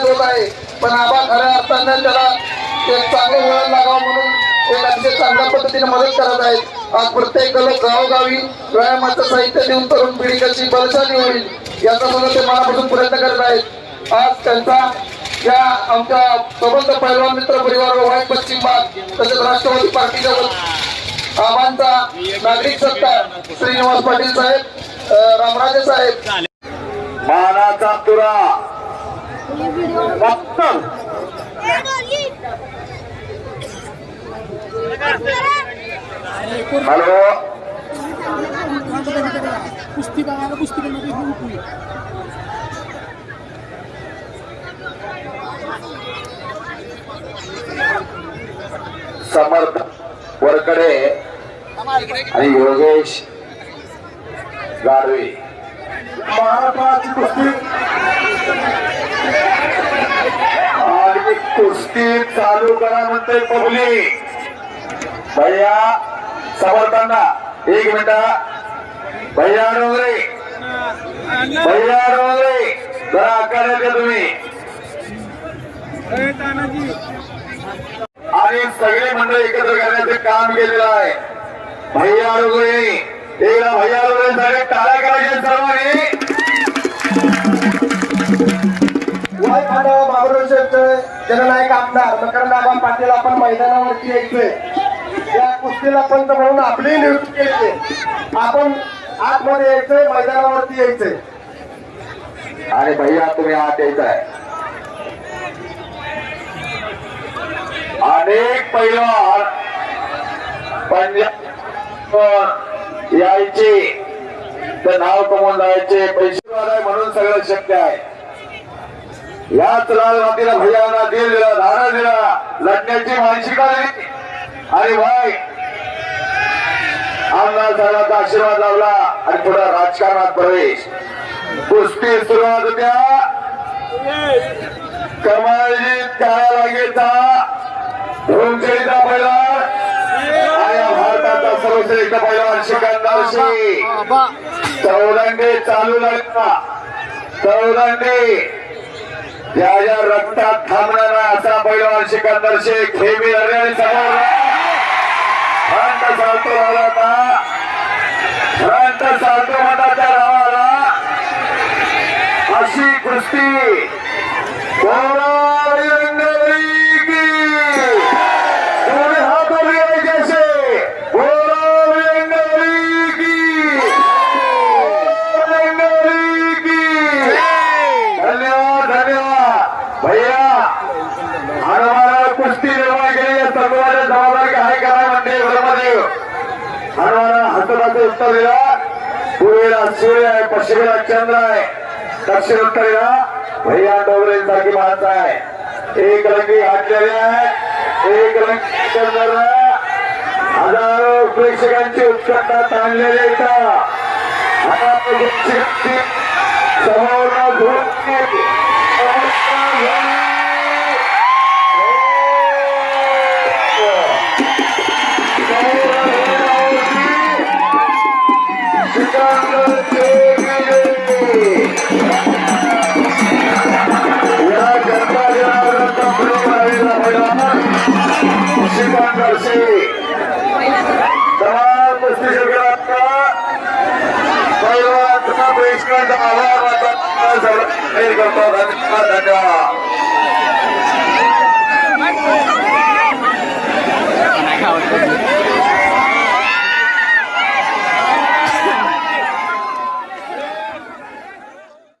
होत आहे. पण आबा खऱ्या अर्थानं त्याला एक चांगलं वळण लागावं म्हणून एक अतिशय चांगल्या पद्धतीने मदत करत आहेत. आज प्रत्येक गल- गावोगावी व्यायामाचं साहित्य देऊन तरुण पिढी कशी बलशाली होईल याचा सुद्धा ते मनापासून प्रयत्न करत आहेत. आज त्यांचा या आमच्या सबंध पैलवान मित्र परिवार वाईट पश्चिम भाग तसेच राष्ट्रवादी पार्टीच्या वतीने आबांचा नागरिक सत्कार श्रीनिवास पाटील साहेब अ, रामराजे साहेब. मानाचा तुरा फक्त हॅलो कुस्ती बघायला कुस्ती करण्याची हुकमी समर्थ वरकडे आणि योगेश गाडवे. महाराष्ट्राची कुस्ती. आणि कुस्ती चालू करा म्हणते पब्लिक. भैया समर्थांना एक मिनिटा. भैया डोंगरे. भैया डोंगरे जरा आकार द्या तुम्ही. आणि सगळे मंडळ एकत्र करण्याचे काम केलेलं आहे. भैया डोंगरे. एकदा भैया सगळे टाळ्या करायचे सर्वांनी. वायफाटा बाबुरावचे जननायक आमदार मकरंदाबा पाटील आपण मैदानावरती यायचोय. या कुस्तीला पंत म्हणून आपली नियुक्ती केली. आपण आतमध्ये यायचंय मैदानावरती यायचंय. आणि भैया तुम्ही आत यायचाय. अनेक पैलवान पंजाब यायचे. तर नाव कमवून जायचे पैसे वालाय म्हणून सगळं शक्य आहे. याच लाल मातीला भैयाना दिल दिला धारा दिला. लढण्याची मानसिका दिली आणि भाई आमदार साहेबांचा आशीर्वाद लावला आणि पुढे राजकारणात प्रवेश. कुस्ती सुरुवात होत्या. कमालजी त्याला लागेचा धुमचेचा पहिला. आणि भारताचा सर्वश्रेष्ठ पहिला सिकंदरशी चौदंडे चालू लागला चौदंडे ज्या रक्तात थांबणारा असा पैलवान सिकंदर शेख हे मी आणि समोर चालतो आला होता फ्रंट चालतो मठाच्या नावाला अशी कुस्ती कोणारी रंगवली की कोणी हात उभे जैसे कोणारी रंगवली की रंगवली की धन्यवाद धन्यवाद भैया हनुमानाला निर्माण केली सर्वांना जबाबदारी काय करा म्हणते ब्रह्मदेव हनुमाना हस्तकाचं उत्तर दिला पूर्वेला सूर्य आहे पश्चिमेला चंद्र आहे दक्षिण उत्तरेला भैया डोंगरे सारखी माणसं आहे. एक रंगी हाटलेले आहे एक रंगी चंद्र हजारो प्रेक्षकांची उत्कंठा ताणलेली इथं. प्रेक्षकांची समोर धुळी शिकांतर तमाम कुस्ती शिबिराचा पैलवानचा प्रेक्षकांचा आभार करतो. धन्यवाद.